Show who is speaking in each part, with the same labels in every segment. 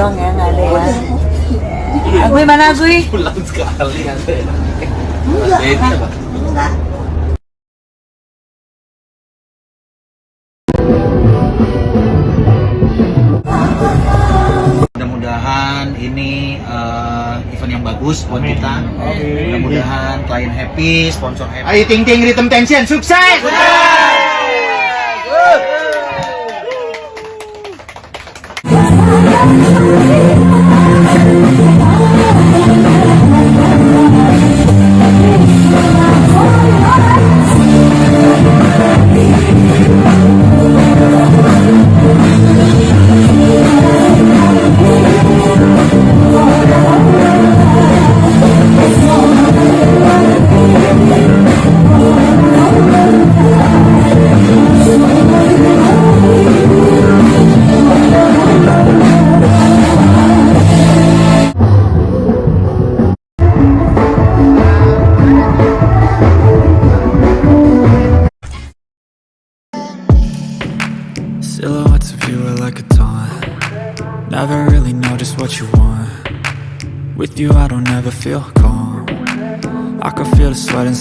Speaker 1: dong ya, nggak ada ya. Agui mana Agui?
Speaker 2: pulang sekali
Speaker 3: Enggak, Pak.
Speaker 2: Pak.
Speaker 3: Enggak.
Speaker 2: mudah-mudahan ini eh, event yang bagus buat kita mudah-mudahan klien happy sponsor happy ayo ting ting rhythm tension sukses
Speaker 4: Silhouettes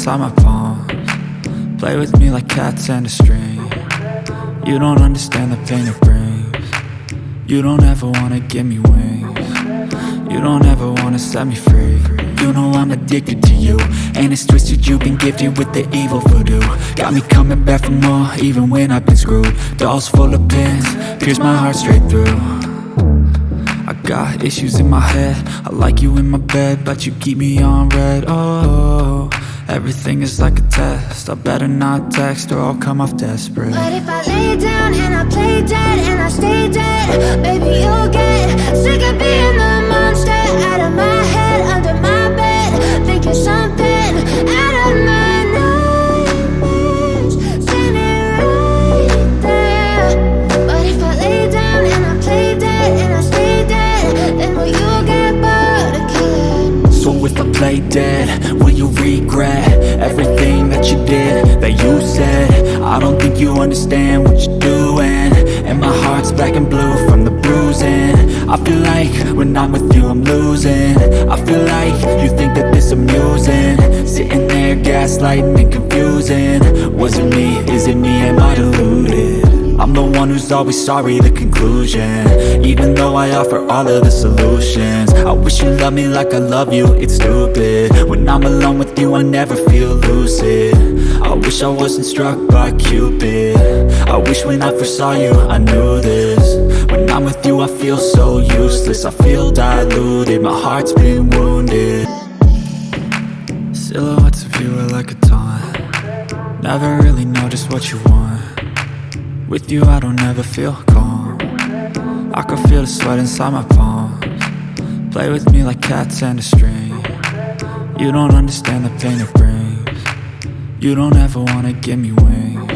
Speaker 4: inside my palms. Play with me like cats and a string. You don't understand the pain it brings. You don't ever wanna give me wings. You don't ever wanna set me free. You know I'm addicted to you And it's twisted. You've been gifted with the evil voodoo. Got me coming back for more even when I've been screwed. Dolls full of pins, pierce my heart straight through. I got issues in my head. I like you in my bed But you keep me on red. Oh, everything is like a test. I better not text or I'll come off desperate.
Speaker 5: But if I lay down and I play dead and I stay dead, baby, you'll get sick of being the monster out of my head, under my bed, thinking something play dead, will you
Speaker 4: regret everything that you did, that you said? I don't think you understand what you're doing. And my heart's black and blue from the bruising. I feel like when I'm with you I'm losing. I feel like you think that this amusing. Sitting there gaslighting and confusing. Was it me, is it me, am I deluded? I'm the one who's always sorry, the conclusion. Even though I offer all of the solutions. I wish you loved me like I love you, it's stupid. When I'm alone with you, I never feel lucid. I wish I wasn't struck by Cupid. I wish when I first saw you, I knew this. When I'm with you, I feel so useless. I feel diluted, my heart's been wounded. Silhouettes of you are like a taunt. Never really know just what you want With you I don't ever feel calm. I can feel the sweat inside my palms. Play with me like cats and a string. You don't understand the pain it brings. You don't ever wanna give me wings.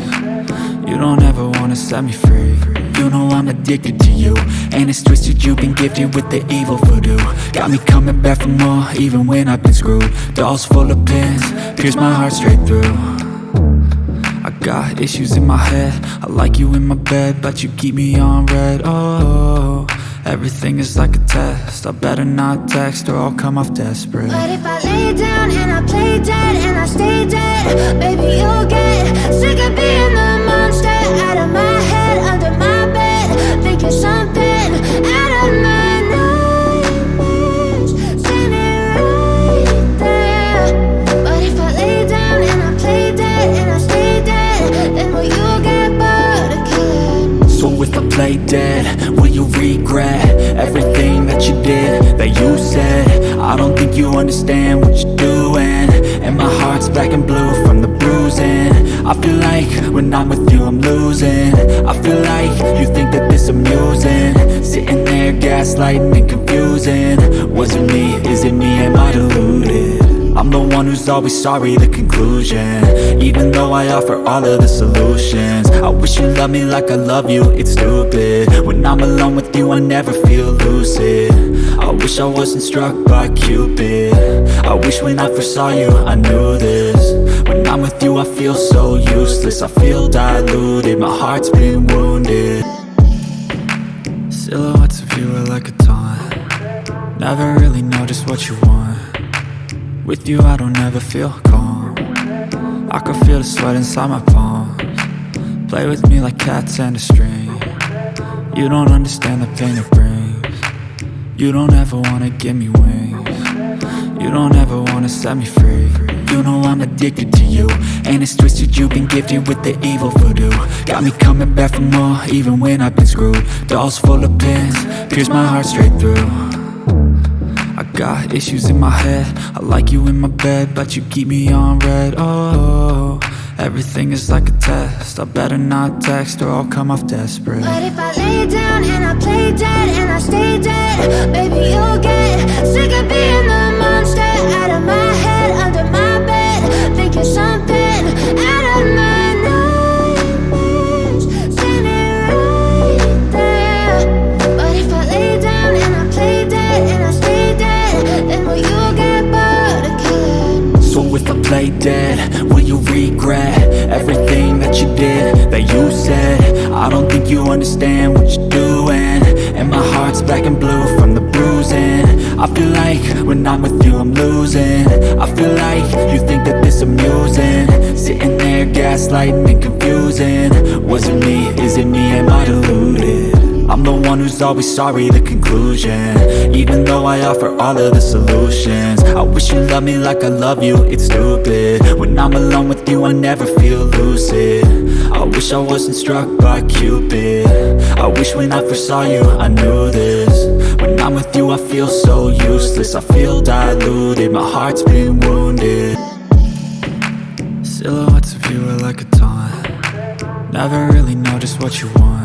Speaker 4: You don't ever wanna set me free. You know I'm addicted to you. And it's twisted you've been gifted with the evil voodoo. Got me coming back for more even when I've been screwed. Dolls full of pins, pierce my heart straight through got issues in my head. I like you in my bed But you keep me on red. Oh, everything is like a test. I better not text or I'll come off desperate.
Speaker 5: But if I lay down and I play dead and I stay dead, baby, you'll get sick of being the monster out of my head, under my bed, thinking something play dead, will you
Speaker 4: regret everything that you did, that you said? I don't think you understand what you're doing. And my heart's black and blue from the bruising. I feel like when I'm with you I'm losing. I feel like you think that this amusing. Sitting there gaslighting and confusing. Was it me, is it me, am I deluded? I'm the one who's always sorry, the conclusion. Even though I offer all of the solutions I wish you loved me like I love you, it's stupid. When I'm alone with you, I never feel lucid. I wish I wasn't struck by Cupid. I wish when I first saw you, I knew this. When I'm with you, I feel so useless. I feel diluted, my heart's been wounded. Silhouettes of you are like a taunt. Never really know just what you want With you I don't ever feel calm. I can feel the sweat inside my palms. Play with me like cats and a string. You don't understand the pain it brings. You don't ever wanna give me wings. You don't ever wanna set me free. You know I'm addicted to you And it's twisted. You've been gifted with the evil voodoo. Got me coming back for more even when I've been screwed. Dolls full of pins, pierce my heart straight through got issues in my head. I like you in my bed But you keep me on red. Oh, everything is like a test. I better not text or I'll come off desperate.
Speaker 5: But if I lay down and I play dead and I stay dead, baby, you'll get sick of being the monster. Out of my
Speaker 4: understand what you're doing. And my heart's black and blue from the bruising. I feel like when I'm with you I'm losing. I feel like you think that this amusing. Sitting there gaslighting and confusing. Was it me, is it me, am I deluded? I'm the one who's always sorry, the conclusion. Even though I offer all of the solutions. I wish you loved me like I love you, it's stupid. When I'm alone with you, I never feel lucid. I wish I wasn't struck by Cupid. I wish when I first saw you, I knew this. When I'm with you, I feel so useless. I feel diluted, my heart's been wounded. Silhouettes of you are like a taunt. Never really know just what you want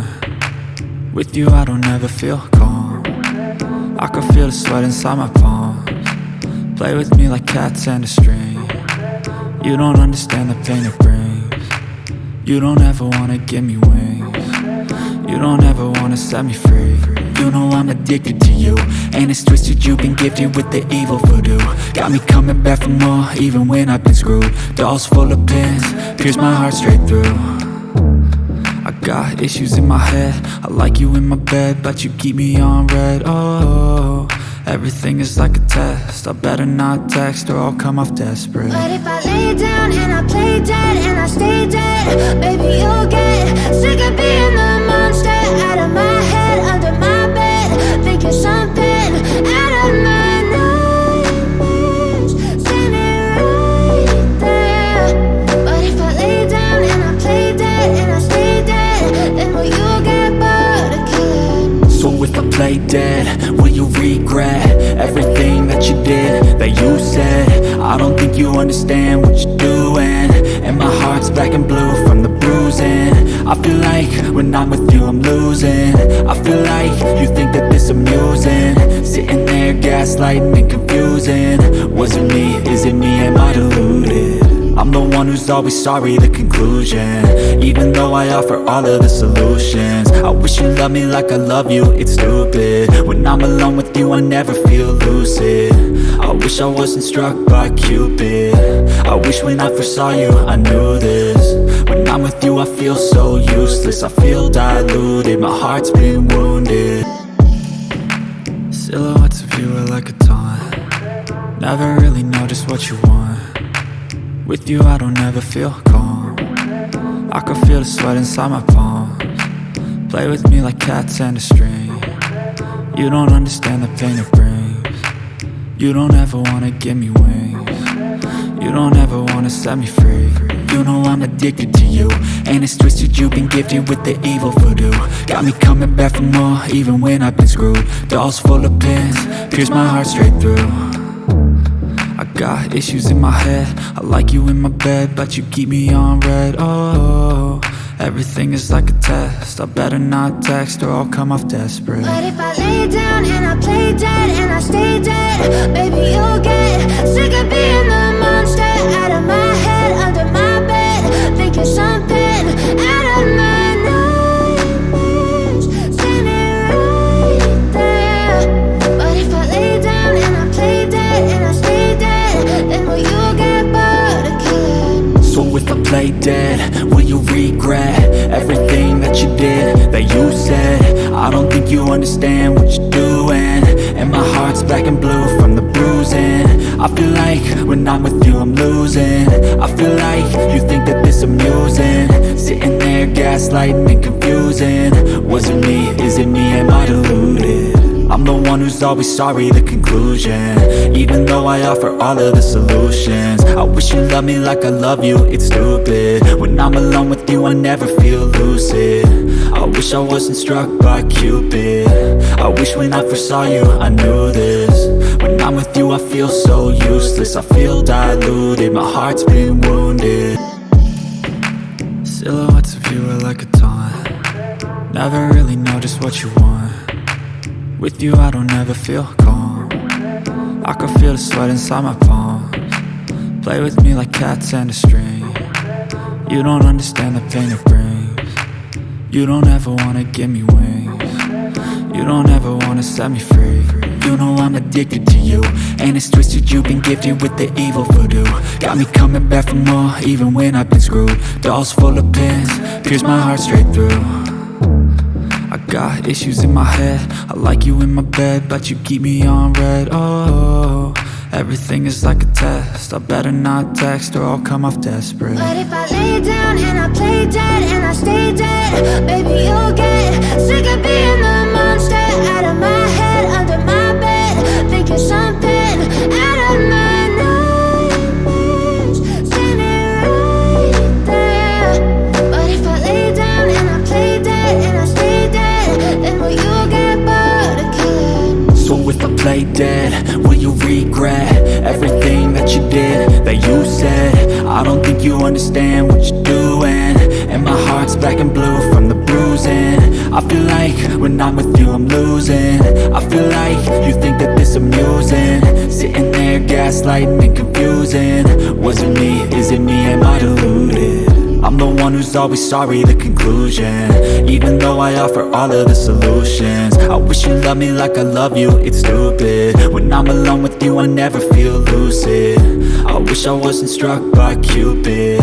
Speaker 4: with you I don't ever feel calm. I can feel the sweat inside my palms. Play with me like cats and a string. You don't understand the pain it brings. You don't ever wanna give me wings. You don't ever wanna set me free. You know I'm addicted to you And it's twisted. You've been gifted with the evil voodoo. Got me coming back for more even when I've been screwed. Dolls full of pins, pierce my heart straight through got issues in my head. I like you in my bed But you keep me on red. Oh, everything is like a test. I better not text or I'll come off desperate.
Speaker 5: But if I lay down and I Play dead, will you
Speaker 4: regret Everything that you did, that you said? I don't think you understand what you're doing. And my heart's black and blue from the bruising. I feel like when I'm with you I'm losing. I feel like you think that this amusing. Sitting there gaslighting and confusing. Was it me, is it me, am I deluded? I'm the one who's always sorry, the conclusion. Even though I offer all of the solutions. I wish you loved me like I love you, it's stupid. When I'm alone with you, I never feel lucid. I wish I wasn't struck by Cupid. I wish when I first saw you, I knew this. When I'm with you, I feel so useless. I feel diluted, my heart's been wounded. Silhouettes of you are like a taunt. Never really know just what you want with you I don't ever feel calm. I can feel the sweat inside my palms. Play with me like cats and a string. You don't understand the pain it brings. You don't ever wanna give me wings. You don't ever wanna set me free. You know I'm addicted to you And it's twisted you've been gifted with the evil voodoo. Got me coming back for more even when I've been screwed. Dolls full of pins, pierce my heart straight through got issues in my head. I like you in my bed But you keep me on red. Oh, everything is like a test. I better not text or I'll come off desperate.
Speaker 5: But if I lay down and I play dead and I stay dead, baby, you'll get sick of being the monster out of my head, under my bed, thinking something play dead? Will you
Speaker 4: regret everything that you did, that you said? I don't think you understand what you're doing And my heart's black and blue from the bruising I feel like when I'm with you I'm losing I feel like you think that this amusing Sitting there gaslighting and confusing Was it me? Is it me? Am I deluded? I'm the one who's always sorry, the conclusion. Even though I offer all of the solutions. I wish you loved me like I love you, it's stupid. When I'm alone with you I never feel lucid. I wish I wasn't struck by Cupid. I wish when I first saw you I knew this. When I'm with you I feel so useless. I feel diluted, my heart's been wounded. Silhouettes of you are like a taunt. Never really know just what you want With you I don't ever feel calm. I can feel the sweat inside my palms. Play with me like cats and a string. You don't understand the pain it brings. You don't ever wanna give me wings. You don't ever wanna set me free. You know I'm addicted to you. And it's twisted you've been gifted with the evil voodoo. Got me coming back for more even when I've been screwed. Dolls full of pins, pierce my heart straight through got issues in my head. I like you in my bed But you keep me on red. Oh, everything is like a test. I better not text or I'll come off desperate.
Speaker 5: But if I lay down and I play dead and I stay dead, baby, you'll get sick of being the monster out of my I dead, will you
Speaker 4: regret everything that you did, that you said? I don't think you understand what you're doing And my heart's black and blue from the bruising I feel like when I'm with you I'm losing I feel like you think that this amusing Sitting there gaslighting and confusing Was it me? Is it me? Am I deluded? I'm the one who's always sorry, the conclusion. Even though I offer all of the solutions. I wish you loved me like I love you, it's stupid. When I'm alone with you I never feel lucid. I wish I wasn't struck by Cupid.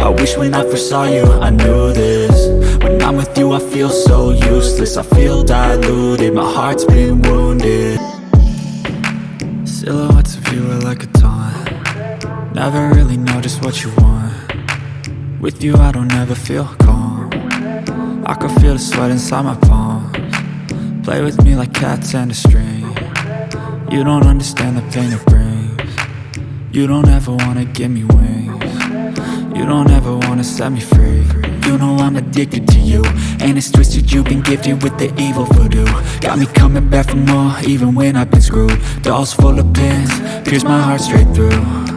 Speaker 4: I wish when I first saw you I knew this. When I'm with you I feel so useless. I feel diluted, my heart's been wounded. Silhouettes of you are like a taunt. Never really know just what you want With you I don't ever feel calm. I can feel the sweat inside my palms. Play with me like cats and a string. You don't understand the pain it brings. You don't ever wanna give me wings. You don't ever wanna set me free. You know I'm addicted to you And it's twisted. You've been gifted with the evil voodoo. Got me coming back for more even when I've been screwed. Dolls full of pins, pierce my heart straight through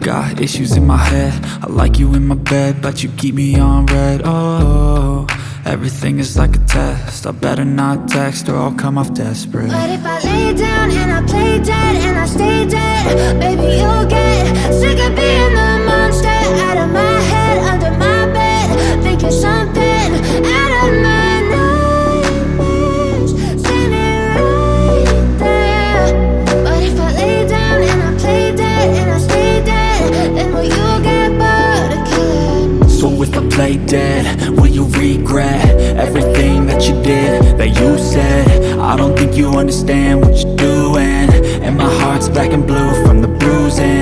Speaker 4: got issues in my head. I like you in my bed But you keep me on red. Oh, everything is like a test. I better not text or I'll come off desperate.
Speaker 5: But if I lay down and I play dead and I stay dead, baby, you'll get sick of being the
Speaker 4: play dead, will you regret everything that you did, that you said? I don't think you understand what you're doing. And my heart's black and blue from the bruising